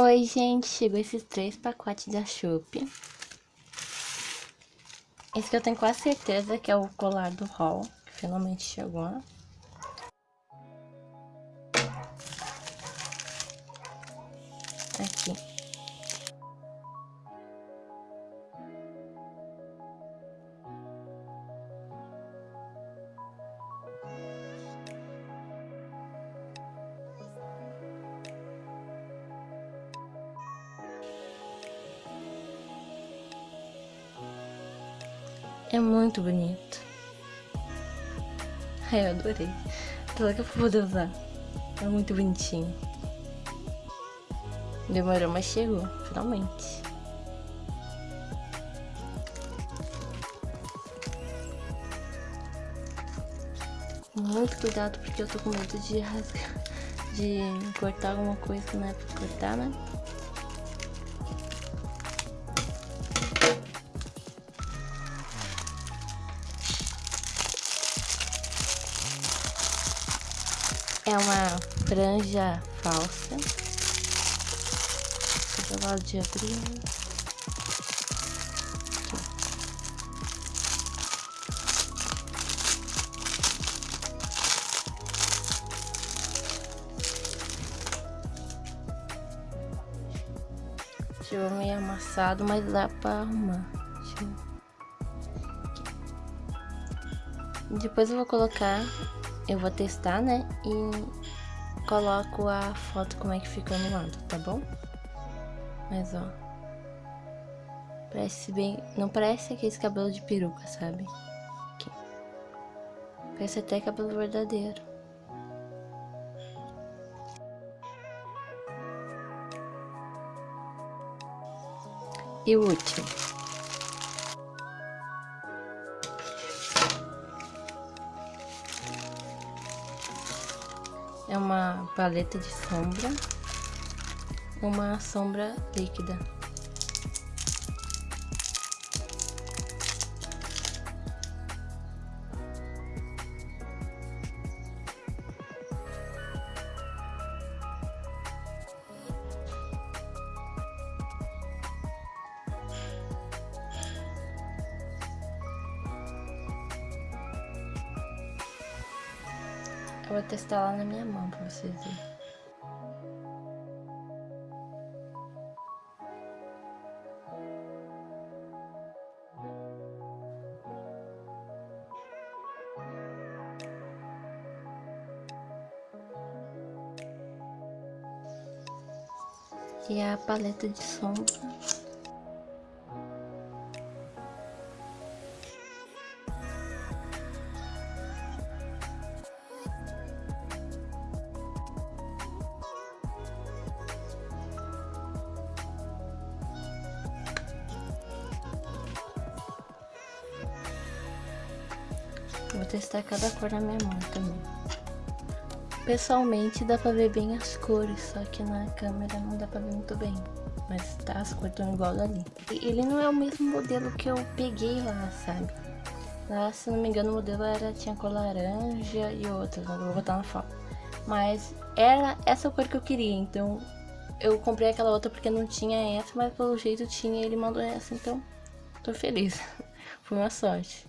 Oi, gente, chegou esses três pacotes da Chup. Esse que eu tenho quase certeza que é o colar do Hall, que finalmente chegou. Aqui. É muito bonito. Ai, eu adorei. Tô louca pra poder usar. É muito bonitinho. Demorou, mas chegou, finalmente. Muito cuidado porque eu tô com medo de rasgar, de cortar alguma coisa que não é pra cortar, né? É uma franja falsa. Acabado de abrir. Ficou meio amassado, mas dá pra arrumar. Depois eu vou colocar eu vou testar, né? E coloco a foto como é que fica no lado, tá bom? Mas, ó. Parece bem... Não parece aquele cabelo de peruca, sabe? Aqui. Parece até cabelo verdadeiro. E o último. É uma paleta de sombra, uma sombra líquida. Eu vou testar lá na minha mão pra vocês verem. E a paleta de sombra Vou testar cada cor na minha mão também. Pessoalmente dá pra ver bem as cores, só que na câmera não dá pra ver muito bem. Mas tá, as cores estão igual ali. Ele não é o mesmo modelo que eu peguei lá, sabe? Lá, se não me engano, o modelo era, tinha cor laranja e outra, não vou botar na foto. Mas era essa cor que eu queria, então eu comprei aquela outra porque não tinha essa, mas pelo jeito tinha e ele mandou essa, então tô feliz. Foi uma sorte.